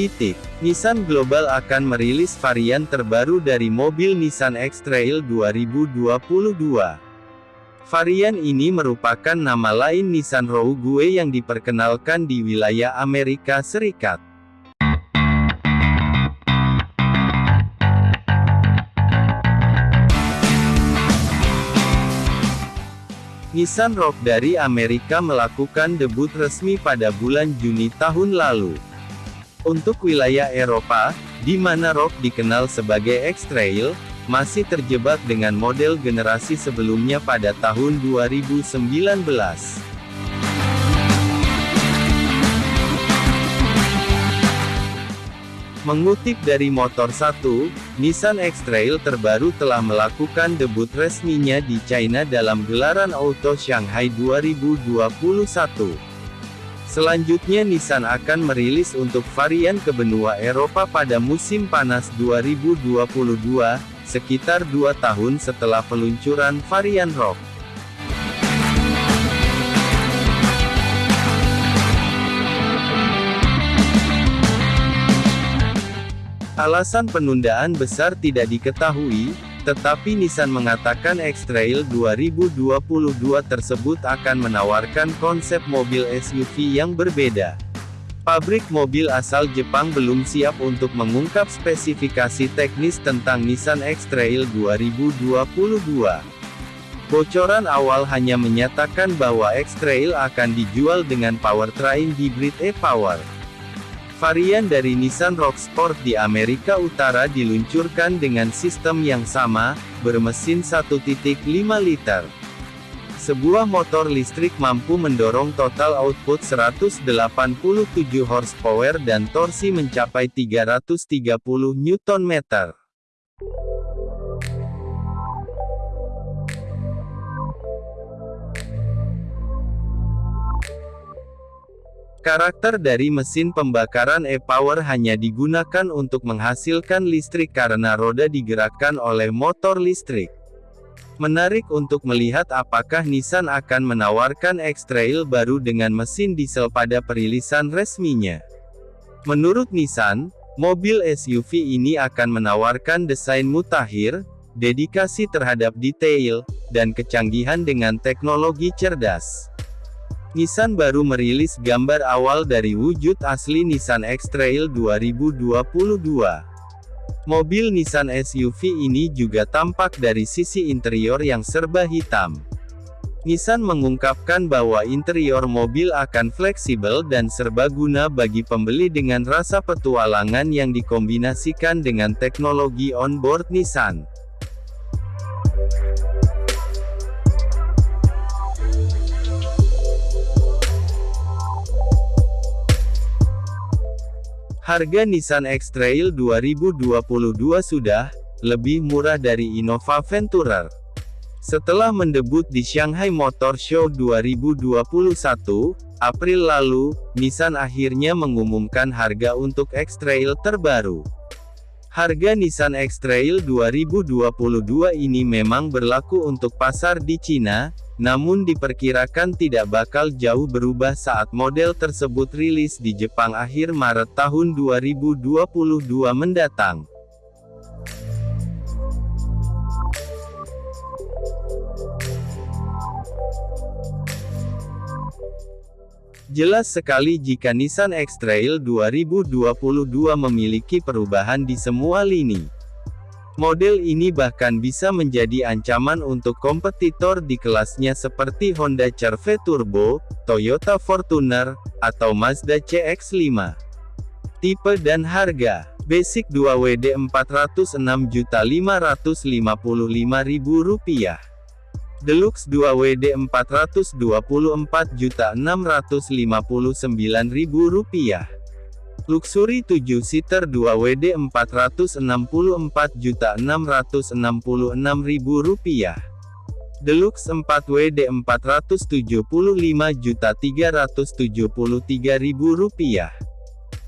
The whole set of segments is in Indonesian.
Titik. Nissan Global akan merilis varian terbaru dari mobil Nissan X-Trail 2022. Varian ini merupakan nama lain Nissan Rogue yang diperkenalkan di wilayah Amerika Serikat. Nissan Rogue dari Amerika melakukan debut resmi pada bulan Juni tahun lalu. Untuk wilayah Eropa, di mana Rock dikenal sebagai X-Trail, masih terjebak dengan model generasi sebelumnya pada tahun 2019. Mengutip dari Motor 1, Nissan X-Trail terbaru telah melakukan debut resminya di China dalam gelaran Auto Shanghai 2021. Selanjutnya Nissan akan merilis untuk varian ke benua Eropa pada musim panas 2022, sekitar dua tahun setelah peluncuran varian Rock. Alasan penundaan besar tidak diketahui, tetapi Nissan mengatakan X-Trail 2022 tersebut akan menawarkan konsep mobil SUV yang berbeda. Pabrik mobil asal Jepang belum siap untuk mengungkap spesifikasi teknis tentang Nissan X-Trail 2022. Bocoran awal hanya menyatakan bahwa X-Trail akan dijual dengan powertrain hybrid e-Power. Varian dari Nissan Rogue Sport di Amerika Utara diluncurkan dengan sistem yang sama, bermesin 1.5 liter. Sebuah motor listrik mampu mendorong total output 187 horsepower dan torsi mencapai 330 Nm. Karakter dari mesin pembakaran e-power hanya digunakan untuk menghasilkan listrik karena roda digerakkan oleh motor listrik. Menarik untuk melihat apakah Nissan akan menawarkan X-Trail baru dengan mesin diesel pada perilisan resminya. Menurut Nissan, mobil SUV ini akan menawarkan desain mutakhir, dedikasi terhadap detail, dan kecanggihan dengan teknologi cerdas. Nissan baru merilis gambar awal dari wujud asli Nissan X-Trail 2022. Mobil Nissan SUV ini juga tampak dari sisi interior yang serba hitam. Nissan mengungkapkan bahwa interior mobil akan fleksibel dan serbaguna bagi pembeli dengan rasa petualangan yang dikombinasikan dengan teknologi onboard Nissan. Harga Nissan X-Trail 2022 sudah lebih murah dari Innova Venturer. Setelah mendebut di Shanghai Motor Show 2021, April lalu, Nissan akhirnya mengumumkan harga untuk X-Trail terbaru. Harga Nissan X-Trail 2022 ini memang berlaku untuk pasar di Cina, namun diperkirakan tidak bakal jauh berubah saat model tersebut rilis di Jepang akhir Maret tahun 2022 mendatang. Jelas sekali jika Nissan X-Trail 2022 memiliki perubahan di semua lini. Model ini bahkan bisa menjadi ancaman untuk kompetitor di kelasnya seperti Honda CR-V Turbo, Toyota Fortuner, atau Mazda CX-5. Tipe dan harga Basic 2WD Rp406.555.000 Deluxe 2WD Rp424.659.000. Luxury 7 seater 2WD Rp464.666.000. Deluxe 4WD Rp475.373.000.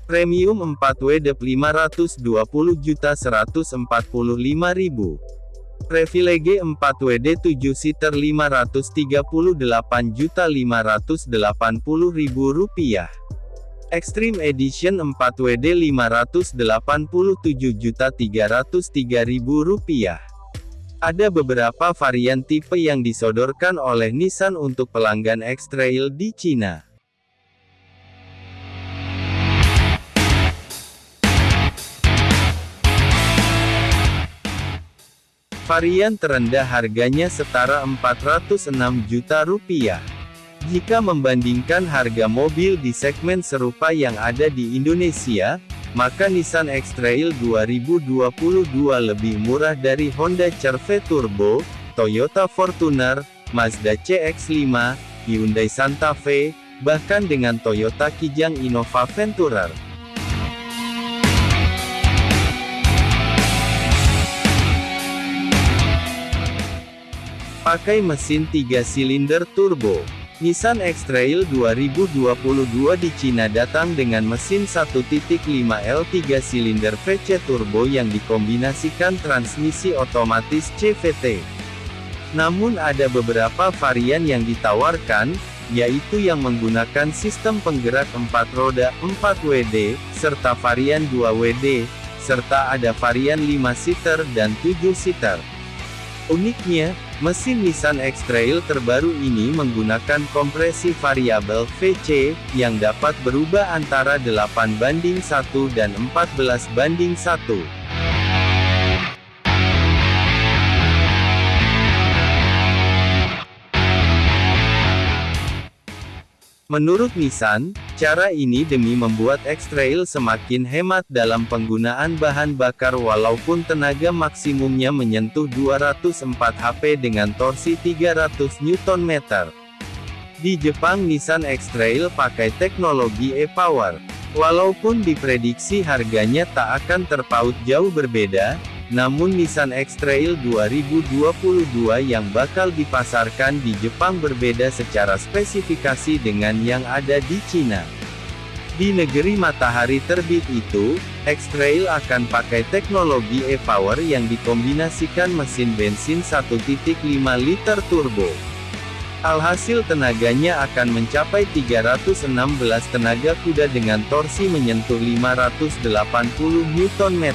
Premium 4WD Rp520.145.000. Privilege 4WD 7 seater Rp538.580.000. Extreme Edition 4WD Rp587.303.000. Ada beberapa varian tipe yang disodorkan oleh Nissan untuk pelanggan X-Trail di Cina. Varian terendah harganya setara 406 juta rupiah. Jika membandingkan harga mobil di segmen serupa yang ada di Indonesia, maka Nissan X-Trail 2022 lebih murah dari Honda CR-V Turbo, Toyota Fortuner, Mazda CX-5, Hyundai Santa Fe, bahkan dengan Toyota Kijang Innova Venturer. Pakai mesin 3 silinder turbo. Nissan X-Trail 2022 di Cina datang dengan mesin 1.5 L 3 silinder VC turbo yang dikombinasikan transmisi otomatis CVT. Namun ada beberapa varian yang ditawarkan, yaitu yang menggunakan sistem penggerak 4 roda 4WD, serta varian 2WD, serta ada varian 5 seater dan 7 seater. Uniknya, mesin Nissan X-Trail terbaru ini menggunakan kompresi variabel VC, yang dapat berubah antara 8 banding 1 dan 14 banding 1. Menurut Nissan, cara ini demi membuat X-Trail semakin hemat dalam penggunaan bahan bakar walaupun tenaga maksimumnya menyentuh 204 HP dengan torsi 300 Nm. Di Jepang Nissan X-Trail pakai teknologi e-Power. Walaupun diprediksi harganya tak akan terpaut jauh berbeda, namun Nissan X-Trail 2022 yang bakal dipasarkan di Jepang berbeda secara spesifikasi dengan yang ada di Cina. Di negeri matahari terbit itu, X-Trail akan pakai teknologi e-Power yang dikombinasikan mesin bensin 1.5 liter turbo. Alhasil tenaganya akan mencapai 316 tenaga kuda dengan torsi menyentuh 580 Nm.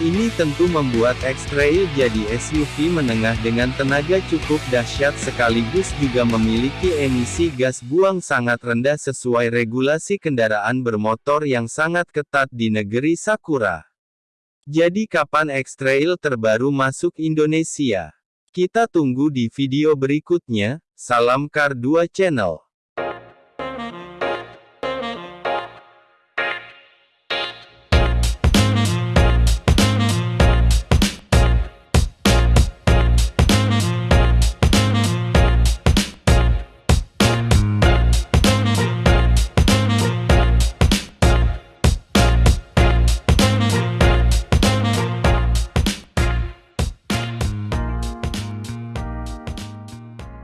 Ini tentu membuat X-Trail jadi SUV menengah dengan tenaga cukup dahsyat sekaligus juga memiliki emisi gas buang sangat rendah sesuai regulasi kendaraan bermotor yang sangat ketat di negeri Sakura. Jadi kapan X-Trail terbaru masuk Indonesia? Kita tunggu di video berikutnya, salam Kar 2 Channel.